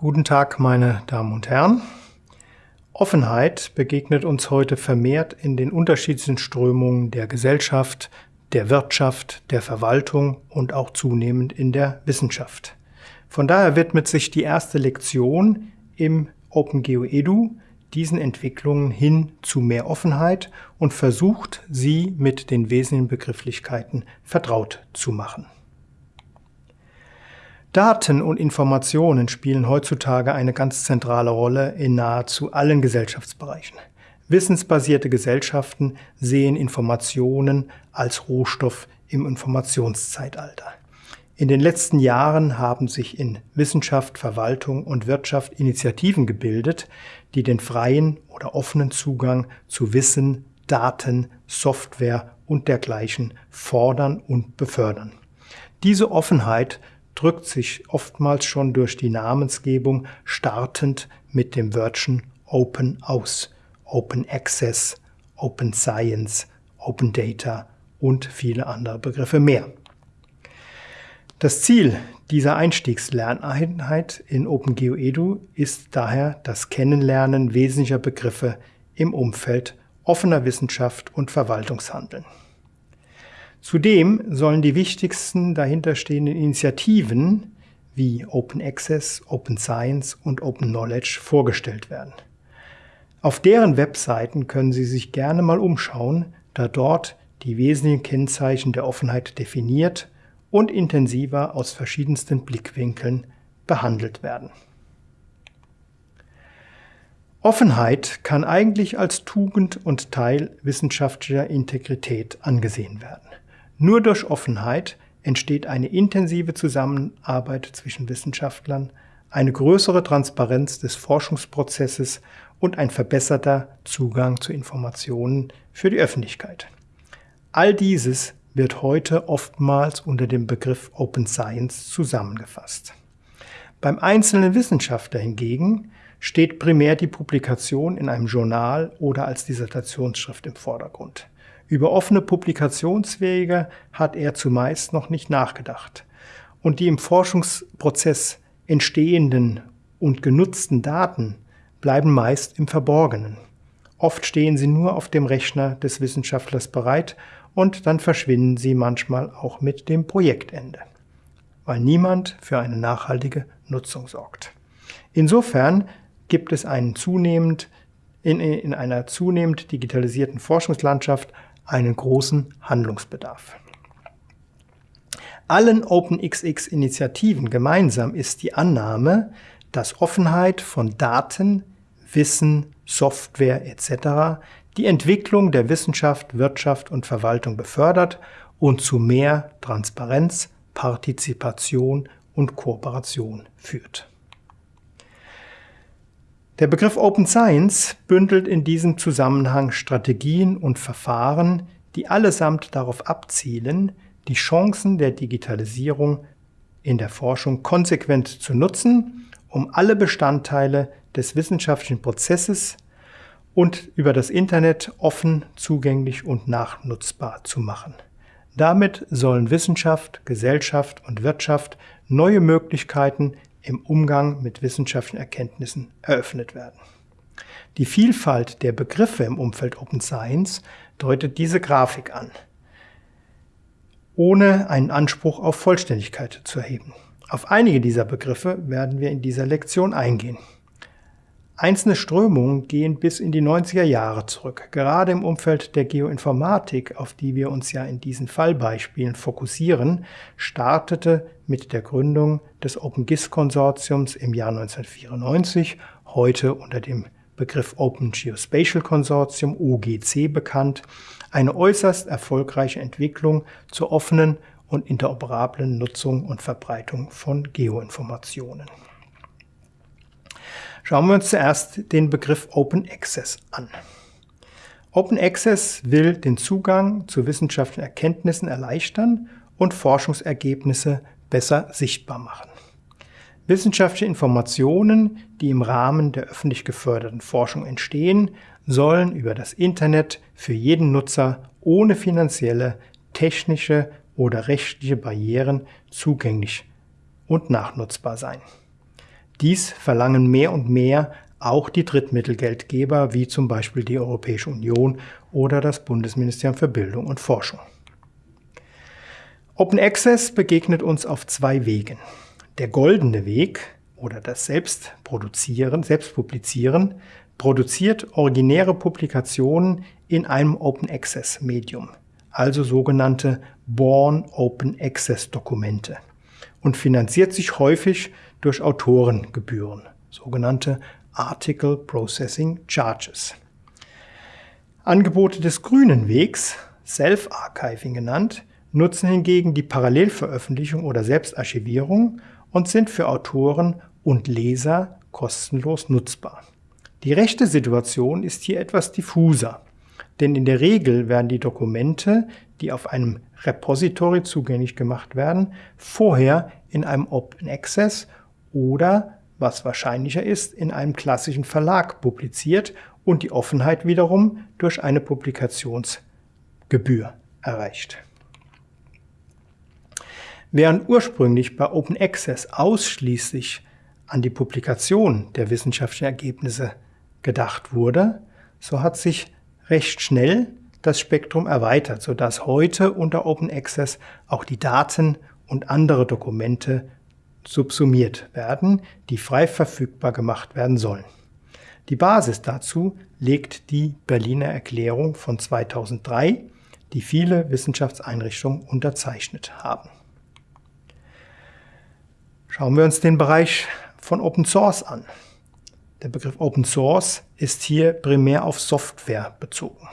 Guten Tag, meine Damen und Herren. Offenheit begegnet uns heute vermehrt in den unterschiedlichen Strömungen der Gesellschaft, der Wirtschaft, der Verwaltung und auch zunehmend in der Wissenschaft. Von daher widmet sich die erste Lektion im OpenGeo Edu diesen Entwicklungen hin zu mehr Offenheit und versucht, sie mit den wesentlichen Begrifflichkeiten vertraut zu machen. Daten und Informationen spielen heutzutage eine ganz zentrale Rolle in nahezu allen Gesellschaftsbereichen. Wissensbasierte Gesellschaften sehen Informationen als Rohstoff im Informationszeitalter. In den letzten Jahren haben sich in Wissenschaft, Verwaltung und Wirtschaft Initiativen gebildet, die den freien oder offenen Zugang zu Wissen, Daten, Software und dergleichen fordern und befördern. Diese Offenheit drückt sich oftmals schon durch die Namensgebung startend mit dem Wörtchen Open aus. Open Access, Open Science, Open Data und viele andere Begriffe mehr. Das Ziel dieser Einstiegslerneinheit in OpenGeo Edu ist daher das Kennenlernen wesentlicher Begriffe im Umfeld offener Wissenschaft und Verwaltungshandeln. Zudem sollen die wichtigsten dahinterstehenden Initiativen wie Open Access, Open Science und Open Knowledge vorgestellt werden. Auf deren Webseiten können Sie sich gerne mal umschauen, da dort die wesentlichen Kennzeichen der Offenheit definiert und intensiver aus verschiedensten Blickwinkeln behandelt werden. Offenheit kann eigentlich als Tugend und Teil wissenschaftlicher Integrität angesehen werden. Nur durch Offenheit entsteht eine intensive Zusammenarbeit zwischen Wissenschaftlern, eine größere Transparenz des Forschungsprozesses und ein verbesserter Zugang zu Informationen für die Öffentlichkeit. All dieses wird heute oftmals unter dem Begriff Open Science zusammengefasst. Beim einzelnen Wissenschaftler hingegen steht primär die Publikation in einem Journal oder als Dissertationsschrift im Vordergrund. Über offene Publikationswege hat er zumeist noch nicht nachgedacht. Und die im Forschungsprozess entstehenden und genutzten Daten bleiben meist im Verborgenen. Oft stehen sie nur auf dem Rechner des Wissenschaftlers bereit und dann verschwinden sie manchmal auch mit dem Projektende, weil niemand für eine nachhaltige Nutzung sorgt. Insofern gibt es einen zunehmend, in, in einer zunehmend digitalisierten Forschungslandschaft einen großen Handlungsbedarf. Allen OpenXX-Initiativen gemeinsam ist die Annahme, dass Offenheit von Daten, Wissen, Software etc. die Entwicklung der Wissenschaft, Wirtschaft und Verwaltung befördert und zu mehr Transparenz, Partizipation und Kooperation führt. Der Begriff Open Science bündelt in diesem Zusammenhang Strategien und Verfahren, die allesamt darauf abzielen, die Chancen der Digitalisierung in der Forschung konsequent zu nutzen, um alle Bestandteile des wissenschaftlichen Prozesses und über das Internet offen, zugänglich und nachnutzbar zu machen. Damit sollen Wissenschaft, Gesellschaft und Wirtschaft neue Möglichkeiten im Umgang mit wissenschaftlichen Erkenntnissen eröffnet werden. Die Vielfalt der Begriffe im Umfeld Open Science deutet diese Grafik an, ohne einen Anspruch auf Vollständigkeit zu erheben. Auf einige dieser Begriffe werden wir in dieser Lektion eingehen. Einzelne Strömungen gehen bis in die 90er Jahre zurück. Gerade im Umfeld der Geoinformatik, auf die wir uns ja in diesen Fallbeispielen fokussieren, startete mit der Gründung des OpenGIS-Konsortiums im Jahr 1994, heute unter dem Begriff Open Geospatial Consortium, OGC bekannt, eine äußerst erfolgreiche Entwicklung zur offenen und interoperablen Nutzung und Verbreitung von Geoinformationen. Schauen wir uns zuerst den Begriff Open Access an. Open Access will den Zugang zu wissenschaftlichen Erkenntnissen erleichtern und Forschungsergebnisse besser sichtbar machen. Wissenschaftliche Informationen, die im Rahmen der öffentlich geförderten Forschung entstehen, sollen über das Internet für jeden Nutzer ohne finanzielle, technische oder rechtliche Barrieren zugänglich und nachnutzbar sein. Dies verlangen mehr und mehr auch die Drittmittelgeldgeber wie zum Beispiel die Europäische Union oder das Bundesministerium für Bildung und Forschung. Open Access begegnet uns auf zwei Wegen. Der goldene Weg oder das Selbstproduzieren, Selbstpublizieren produziert originäre Publikationen in einem Open Access Medium, also sogenannte Born Open Access Dokumente und finanziert sich häufig durch Autorengebühren, sogenannte Article Processing Charges. Angebote des grünen Wegs, Self-Archiving genannt, nutzen hingegen die Parallelveröffentlichung oder Selbstarchivierung und sind für Autoren und Leser kostenlos nutzbar. Die rechte Situation ist hier etwas diffuser, denn in der Regel werden die Dokumente, die auf einem Repository zugänglich gemacht werden, vorher in einem Open Access oder, was wahrscheinlicher ist, in einem klassischen Verlag publiziert und die Offenheit wiederum durch eine Publikationsgebühr erreicht. Während ursprünglich bei Open Access ausschließlich an die Publikation der wissenschaftlichen Ergebnisse gedacht wurde, so hat sich recht schnell das Spektrum erweitert, sodass heute unter Open Access auch die Daten und andere Dokumente subsumiert werden, die frei verfügbar gemacht werden sollen. Die Basis dazu legt die Berliner Erklärung von 2003, die viele Wissenschaftseinrichtungen unterzeichnet haben. Schauen wir uns den Bereich von Open Source an. Der Begriff Open Source ist hier primär auf Software bezogen.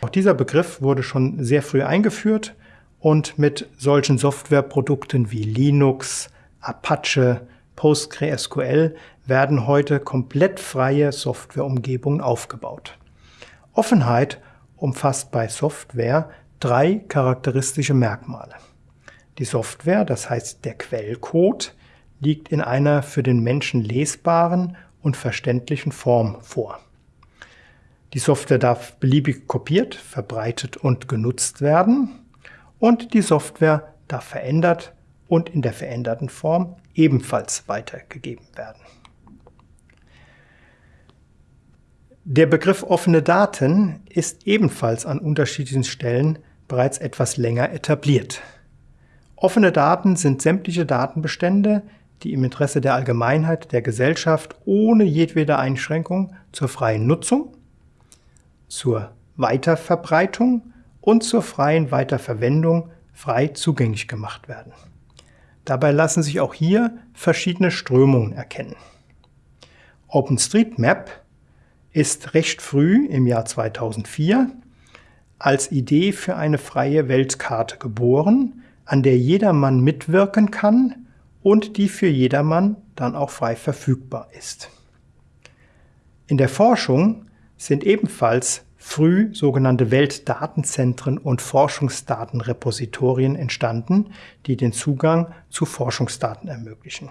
Auch dieser Begriff wurde schon sehr früh eingeführt und mit solchen Softwareprodukten wie Linux, Apache, PostgreSQL werden heute komplett freie Softwareumgebungen aufgebaut. Offenheit umfasst bei Software drei charakteristische Merkmale. Die Software, das heißt der Quellcode, liegt in einer für den Menschen lesbaren und verständlichen Form vor. Die Software darf beliebig kopiert, verbreitet und genutzt werden und die Software darf verändert und in der veränderten Form ebenfalls weitergegeben werden. Der Begriff offene Daten ist ebenfalls an unterschiedlichen Stellen bereits etwas länger etabliert. Offene Daten sind sämtliche Datenbestände, die im Interesse der Allgemeinheit der Gesellschaft ohne jedwede Einschränkung zur freien Nutzung, zur Weiterverbreitung und zur freien Weiterverwendung frei zugänglich gemacht werden. Dabei lassen sich auch hier verschiedene Strömungen erkennen. OpenStreetMap ist recht früh im Jahr 2004 als Idee für eine freie Weltkarte geboren, an der jedermann mitwirken kann und die für jedermann dann auch frei verfügbar ist. In der Forschung sind ebenfalls früh sogenannte Weltdatenzentren und Forschungsdatenrepositorien entstanden, die den Zugang zu Forschungsdaten ermöglichen.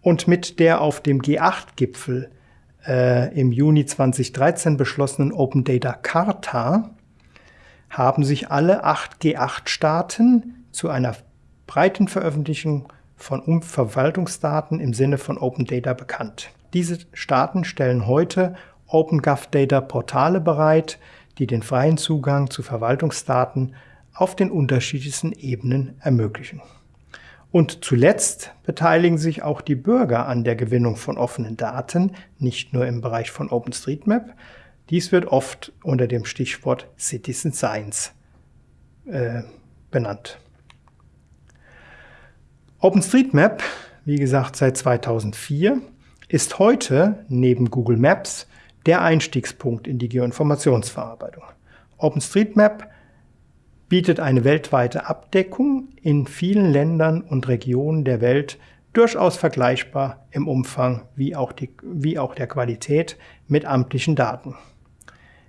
Und mit der auf dem G8-Gipfel äh, im Juni 2013 beschlossenen Open Data Charta haben sich alle acht G8-Staaten zu einer breiten Veröffentlichung von Verwaltungsdaten im Sinne von Open Data bekannt. Diese Staaten stellen heute OpenGovData-Portale bereit, die den freien Zugang zu Verwaltungsdaten auf den unterschiedlichsten Ebenen ermöglichen. Und zuletzt beteiligen sich auch die Bürger an der Gewinnung von offenen Daten, nicht nur im Bereich von OpenStreetMap. Dies wird oft unter dem Stichwort Citizen Science äh, benannt. OpenStreetMap, wie gesagt seit 2004, ist heute neben Google Maps der Einstiegspunkt in die Geoinformationsverarbeitung. OpenStreetMap bietet eine weltweite Abdeckung in vielen Ländern und Regionen der Welt durchaus vergleichbar im Umfang wie auch, die, wie auch der Qualität mit amtlichen Daten.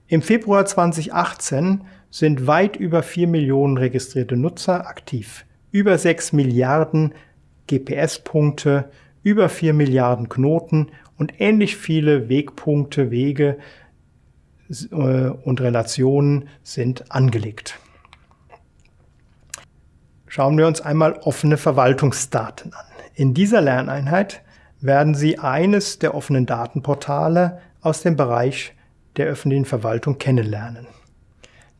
Im Februar 2018 sind weit über 4 Millionen registrierte Nutzer aktiv über 6 Milliarden GPS-Punkte, über 4 Milliarden Knoten und ähnlich viele Wegpunkte, Wege äh, und Relationen sind angelegt. Schauen wir uns einmal offene Verwaltungsdaten an. In dieser Lerneinheit werden Sie eines der offenen Datenportale aus dem Bereich der öffentlichen Verwaltung kennenlernen.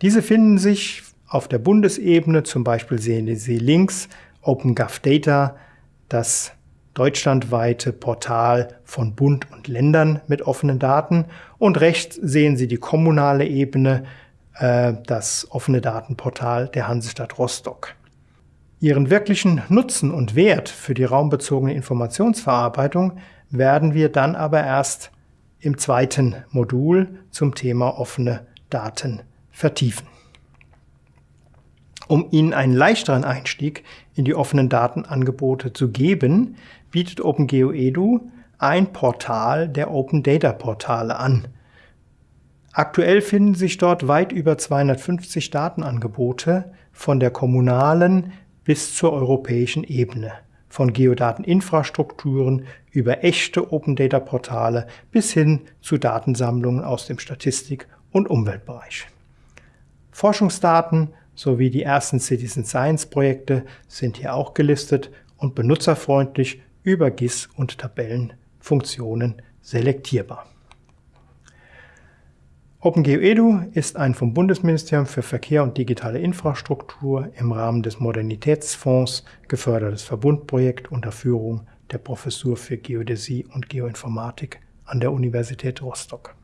Diese finden sich auf der Bundesebene, zum Beispiel sehen Sie links OpenGov Data, das deutschlandweite Portal von Bund und Ländern mit offenen Daten und rechts sehen Sie die kommunale Ebene, äh, das offene Datenportal der Hansestadt Rostock. Ihren wirklichen Nutzen und Wert für die raumbezogene Informationsverarbeitung werden wir dann aber erst im zweiten Modul zum Thema offene Daten vertiefen. Um Ihnen einen leichteren Einstieg in die offenen Datenangebote zu geben, bietet OpenGeo Edu ein Portal der Open Data Portale an. Aktuell finden sich dort weit über 250 Datenangebote von der kommunalen bis zur europäischen Ebene, von Geodateninfrastrukturen über echte Open Data Portale bis hin zu Datensammlungen aus dem Statistik- und Umweltbereich. Forschungsdaten sowie die ersten Citizen Science Projekte sind hier auch gelistet und benutzerfreundlich über GIS und Tabellenfunktionen selektierbar. OpenGeo Edu ist ein vom Bundesministerium für Verkehr und digitale Infrastruktur im Rahmen des Modernitätsfonds gefördertes Verbundprojekt unter Führung der Professur für Geodäsie und Geoinformatik an der Universität Rostock.